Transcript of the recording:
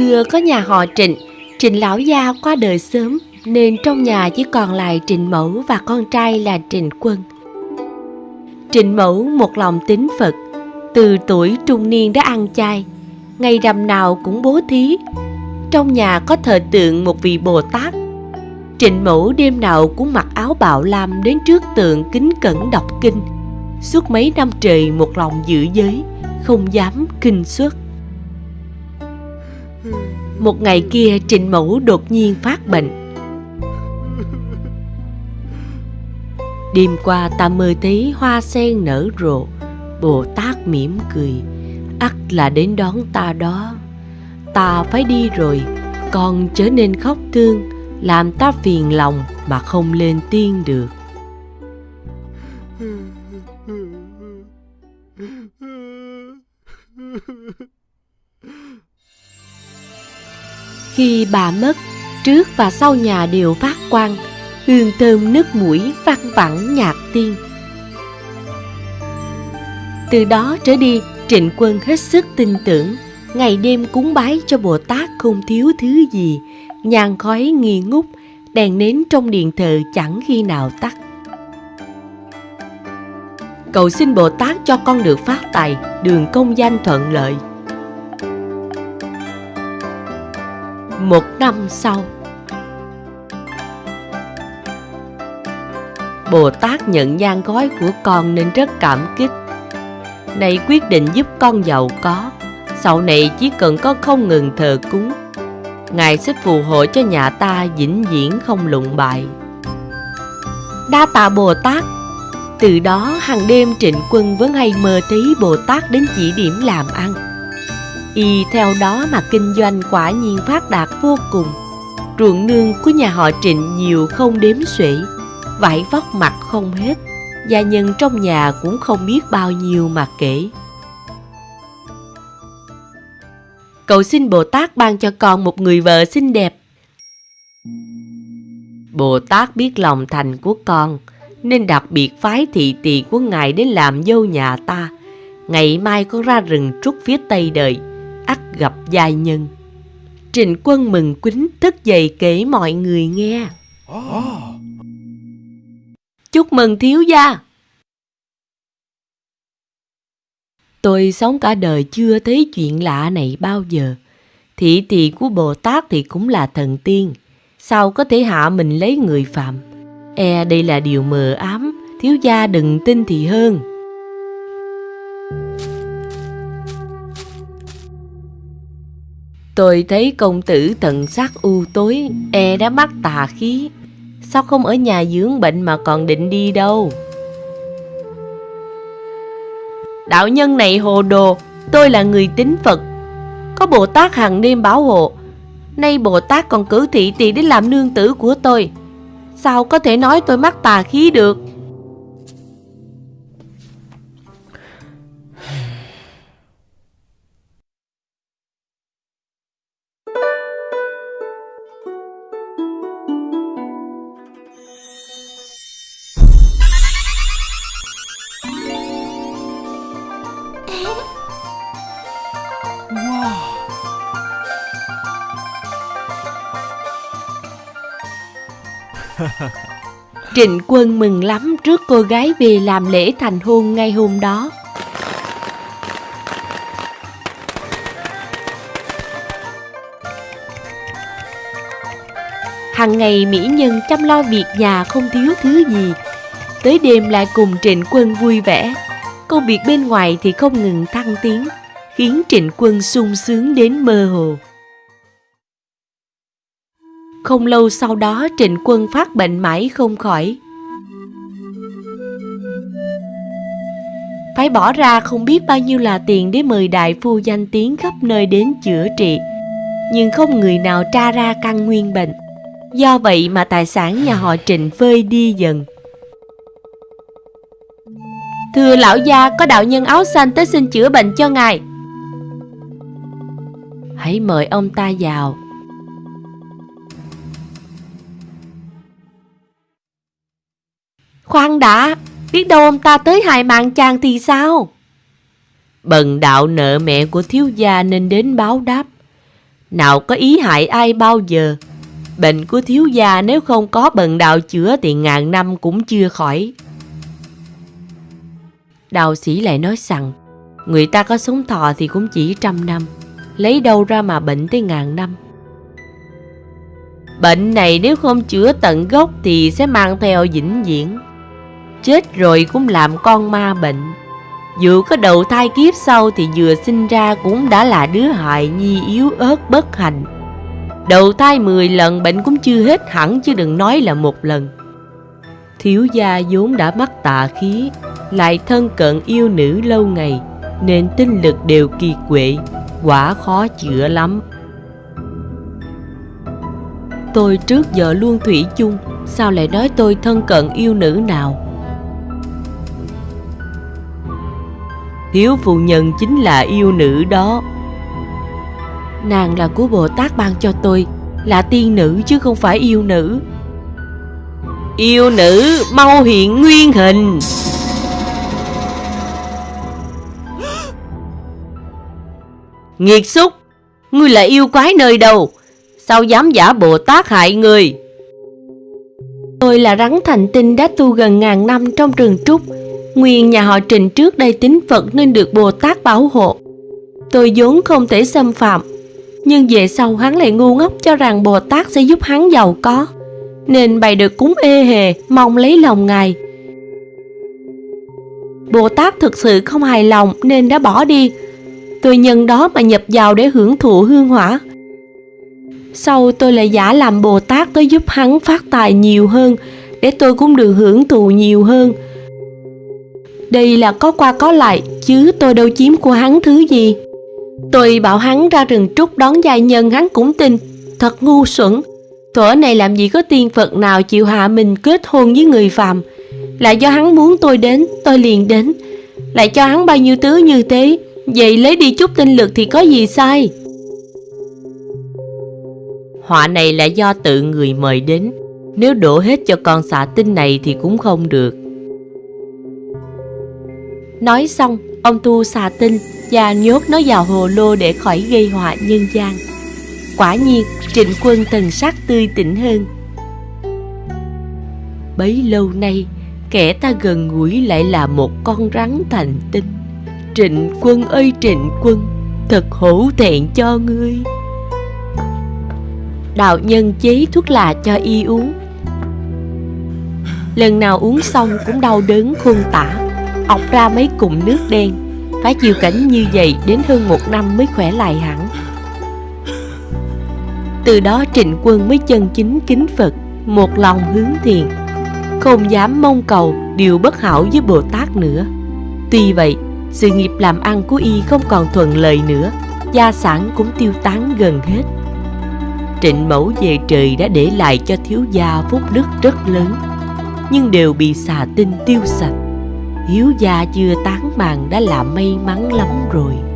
xưa có nhà họ Trịnh, Trịnh lão gia qua đời sớm nên trong nhà chỉ còn lại Trịnh Mẫu và con trai là Trịnh Quân. Trịnh Mẫu một lòng tín Phật, từ tuổi trung niên đã ăn chay, ngày rằm nào cũng bố thí. Trong nhà có thờ tượng một vị Bồ Tát. Trịnh Mẫu đêm nào cũng mặc áo bạo lam đến trước tượng kính cẩn đọc kinh. Suốt mấy năm trời một lòng giữ giới, không dám kinh xuất. Một ngày kia, Trịnh Mẫu đột nhiên phát bệnh. Đêm qua ta mơ thấy hoa sen nở rộ, Bồ Tát mỉm cười. Ắt là đến đón ta đó. Ta phải đi rồi Con trở nên khóc thương, Làm ta phiền lòng mà không lên tiên được. Khi bà mất, trước và sau nhà đều phát quang, hương thơm nước mũi vang vẳng nhạc tiên. Từ đó trở đi, Trịnh Quân hết sức tin tưởng, ngày đêm cúng bái cho Bồ Tát không thiếu thứ gì, nhang khói nghi ngút, đèn nến trong điện thờ chẳng khi nào tắt. Cầu xin Bồ Tát cho con được phát tài, đường công danh thuận lợi. Một năm sau. Bồ Tát nhận gian gói của con nên rất cảm kích. Này quyết định giúp con giàu có, Sau này chỉ cần con không ngừng thờ cúng. Ngài sẽ phù hộ cho nhà ta vĩnh viễn không lụng bại. Đa tạ Bồ Tát. Từ đó hàng đêm trịnh quân vẫn hay mơ thấy Bồ Tát đến chỉ điểm làm ăn. Y theo đó mà kinh doanh quả nhiên phát đạt vô cùng. Ruộng nương của nhà họ trịnh nhiều không đếm xuể, Vải vóc mặt không hết, Gia nhân trong nhà cũng không biết bao nhiêu mà kể. Cầu xin Bồ Tát ban cho con một người vợ xinh đẹp. Bồ Tát biết lòng thành của con, Nên đặc biệt phái thị tỳ của Ngài đến làm dâu nhà ta. Ngày mai con ra rừng trúc phía tây đời ắt gặp giai nhân. Trịnh quân mừng quýnh thức dậy kể mọi người nghe. Chúc mừng thiếu gia! Tôi sống cả đời chưa thấy chuyện lạ này bao giờ. Thị tỳ của Bồ Tát thì cũng là thần tiên. Sao có thể hạ mình lấy người phạm? E đây là điều mờ ám, thiếu gia đừng tin thì hơn. Tôi thấy công tử tận sắc u tối, e đã mắc tà khí. Sao không ở nhà dưỡng bệnh mà còn định đi đâu? Đạo nhân này hồ đồ, tôi là người tín Phật. Có Bồ Tát hàng đêm bảo hộ. Nay Bồ Tát còn cử thị tỳ đến làm nương tử của tôi. Sao có thể nói tôi mắc tà khí được? Trịnh quân mừng lắm trước cô gái về làm lễ thành hôn ngay hôm đó. Hằng ngày mỹ nhân chăm lo việc nhà không thiếu thứ gì. Tới đêm lại cùng trịnh quân vui vẻ. Công việc bên ngoài thì không ngừng thăng tiến, khiến trịnh quân sung sướng đến mơ hồ. Không lâu sau đó, Trịnh Quân phát bệnh mãi không khỏi. Phải bỏ ra không biết bao nhiêu là tiền để mời đại phu danh tiếng khắp nơi đến chữa trị. Nhưng không người nào tra ra căn nguyên bệnh. Do vậy mà tài sản nhà họ Trịnh vơi đi dần. Thưa lão gia, có đạo nhân áo xanh tới xin chữa bệnh cho ngài. Hãy mời ông ta vào. Khoan đã, biết đâu ông ta tới hại mạng chàng thì sao? Bần đạo nợ mẹ của thiếu gia nên đến báo đáp. Nào có ý hại ai bao giờ Bệnh của thiếu gia nếu không có bần đạo chữa thì ngàn năm cũng chưa khỏi Đạo sĩ lại nói rằng Người ta có sống thọ thì cũng chỉ trăm năm Lấy đâu ra mà bệnh tới ngàn năm Bệnh này nếu không chữa tận gốc thì sẽ mang theo vĩnh viễn Chết rồi cũng làm con ma bệnh. Dù có đầu thai kiếp sau thì vừa sinh ra cũng đã là đứa hại nhi yếu ớt bất hạnh. Đầu thai 10 lần bệnh cũng chưa hết hẳn, chứ đừng nói là một lần. Thiếu gia vốn đã mắc tà khí, Lại thân cận yêu nữ lâu ngày, Nên tinh lực đều kỳ quệ, Quả khó chữa lắm. Tôi trước giờ luôn thủy chung, Sao lại nói tôi thân cận yêu nữ nào? Thiếu phụ nhân chính là yêu nữ đó. Nàng là của Bồ Tát ban cho tôi Là tiên nữ chứ không phải yêu nữ. Yêu nữ mau hiện nguyên hình. Nghiệt xúc Ngươi là yêu quái nơi đâu? Sao dám giả Bồ Tát hại người? Tôi là rắn thành tinh đã tu gần ngàn năm trong rừng trúc Nguyên nhà họ Trình trước đây tính Phật nên được Bồ Tát bảo hộ. Tôi vốn không thể xâm phạm, Nhưng về sau hắn lại ngu ngốc cho rằng Bồ Tát sẽ giúp hắn giàu có, Nên bày được cúng ê hề, Mong lấy lòng ngài. Bồ Tát thực sự không hài lòng nên đã bỏ đi. Tôi nhân đó mà nhập vào để hưởng thụ hương hỏa. Sau tôi lại giả làm Bồ Tát tới giúp hắn phát tài nhiều hơn, Để tôi cũng được hưởng thụ nhiều hơn. Đây là có qua có lại, Chứ tôi đâu chiếm của hắn thứ gì. Tôi bảo hắn ra rừng trúc đón giai nhân hắn cũng tin. Thật ngu xuẩn. Thuở này làm gì có tiên Phật nào chịu hạ mình kết hôn với người phàm. Lại do hắn muốn tôi đến, Tôi liền đến. Lại cho hắn bao nhiêu thứ như thế. Vậy lấy đi chút tinh lực thì có gì sai? Họa này là do tự người mời đến. Nếu đổ hết cho con xạ tinh này thì cũng không được. Nói xong, Ông tu xà tinh và nhốt nó vào hồ lô để khỏi gây họa nhân gian. Quả nhiên, trịnh quân thần sắc tươi tỉnh hơn. Bấy lâu nay, Kẻ ta gần gũi lại là một con rắn thành tinh. Trịnh quân ơi trịnh quân, Thật hổ thẹn cho ngươi. Đạo nhân chế thuốc lạ cho y uống. Lần nào uống xong cũng đau đớn khôn tả ọc ra mấy cụm nước đen. Phải chịu cảnh như vậy đến hơn một năm mới khỏe lại hẳn. Từ đó trịnh quân mới chân chính kính Phật, Một lòng hướng thiền. Không dám mong cầu điều bất hảo với Bồ Tát nữa. Tuy vậy, sự nghiệp làm ăn của y không còn thuận lợi nữa, Gia sản cũng tiêu tán gần hết. Trịnh mẫu về trời đã để lại cho thiếu gia phúc đức rất lớn, Nhưng đều bị xà tinh tiêu sạch. Hiếu gia chưa tán màng đã là may mắn lắm rồi.